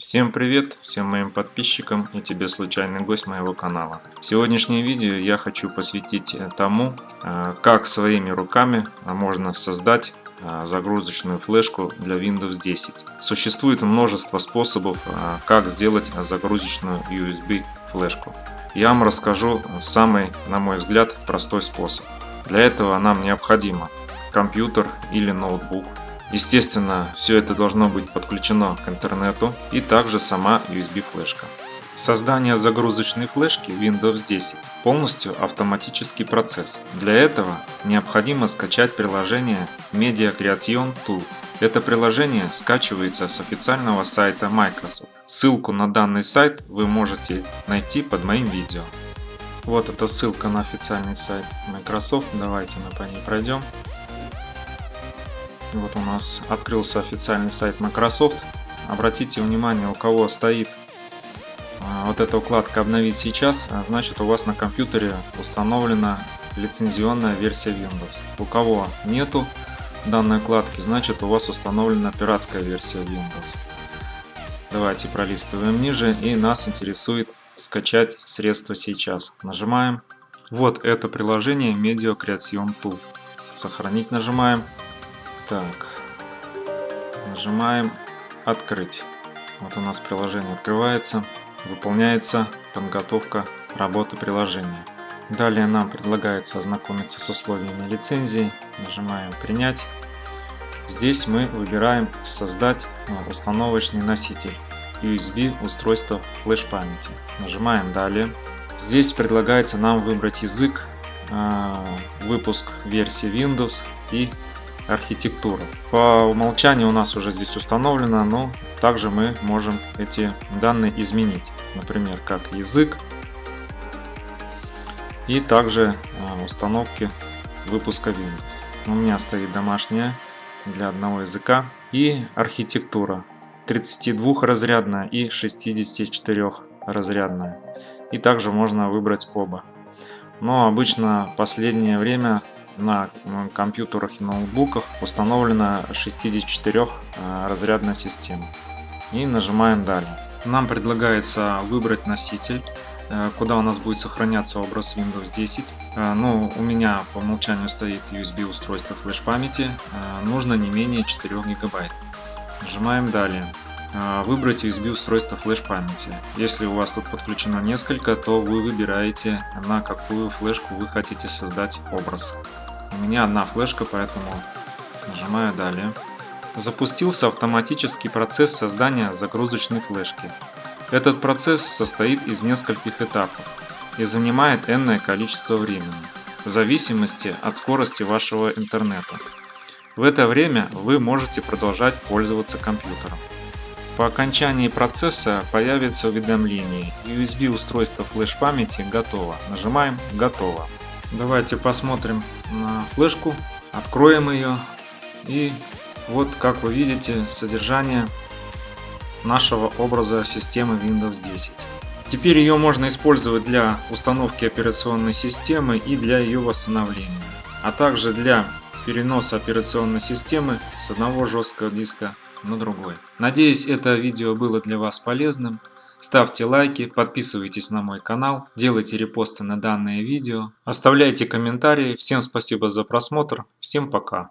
Всем привет, всем моим подписчикам и тебе случайный гость моего канала. Сегодняшнее видео я хочу посвятить тому, э, как своими руками можно создать э, загрузочную флешку для Windows 10. Существует множество способов, э, как сделать загрузочную USB флешку. Я вам расскажу самый, на мой взгляд, простой способ. Для этого нам необходимо компьютер или ноутбук Естественно, все это должно быть подключено к интернету и также сама USB флешка. Создание загрузочной флешки Windows 10 полностью автоматический процесс. Для этого необходимо скачать приложение Media Creation Tool. Это приложение скачивается с официального сайта Microsoft. Ссылку на данный сайт вы можете найти под моим видео. Вот эта ссылка на официальный сайт Microsoft. Давайте мы по ней пройдем. Вот у нас открылся официальный сайт Microsoft. Обратите внимание, у кого стоит а, вот эта укладка «Обновить сейчас», а, значит у вас на компьютере установлена лицензионная версия Windows. У кого нету данной укладки, значит у вас установлена пиратская версия Windows. Давайте пролистываем ниже и нас интересует скачать средства сейчас. Нажимаем. Вот это приложение Media Creation Tool. Сохранить нажимаем. Так, нажимаем «Открыть». Вот у нас приложение открывается, выполняется подготовка работы приложения. Далее нам предлагается ознакомиться с условиями лицензии. Нажимаем «Принять». Здесь мы выбираем «Создать установочный носитель» USB устройство флеш-памяти. Нажимаем «Далее». Здесь предлагается нам выбрать язык, а, выпуск версии Windows и архитектура. По умолчанию у нас уже здесь установлено, но также мы можем эти данные изменить. Например, как язык и также а, установки выпуска Windows. У меня стоит домашняя для одного языка и архитектура 32 разрядная и 64 разрядная. И также можно выбрать оба. Но обычно последнее время на компьютерах и ноутбуках установлена 64 э, разрядная система. И нажимаем далее. Нам предлагается выбрать носитель, э, куда у нас будет сохраняться образ Windows 10. Э, ну, у меня по умолчанию стоит USB устройство флеш памяти, нужно не менее 4 гигабайт. Нажимаем далее. Выбрать USB устройство флеш памяти. Если у вас тут подключено несколько, то вы выбираете на какую флешку вы хотите создать образ. У меня одна флешка, поэтому нажимаю далее. Запустился автоматический процесс создания загрузочной флешки. Этот процесс состоит из нескольких этапов и занимает энное количество времени, в зависимости от скорости вашего интернета. В это время вы можете продолжать пользоваться компьютером. По окончании процесса появится уведомление USB устройство флеш памяти готово. Нажимаем «Готово». Давайте посмотрим на флешку, откроем ее и вот как вы видите содержание нашего образа системы Windows 10. Теперь ее можно использовать для установки операционной системы и для ее восстановления, а также для переноса операционной системы с одного жесткого диска на другой. Надеюсь это видео было для вас полезным. Ставьте лайки, подписывайтесь на мой канал, делайте репосты на данное видео, оставляйте комментарии. Всем спасибо за просмотр, всем пока.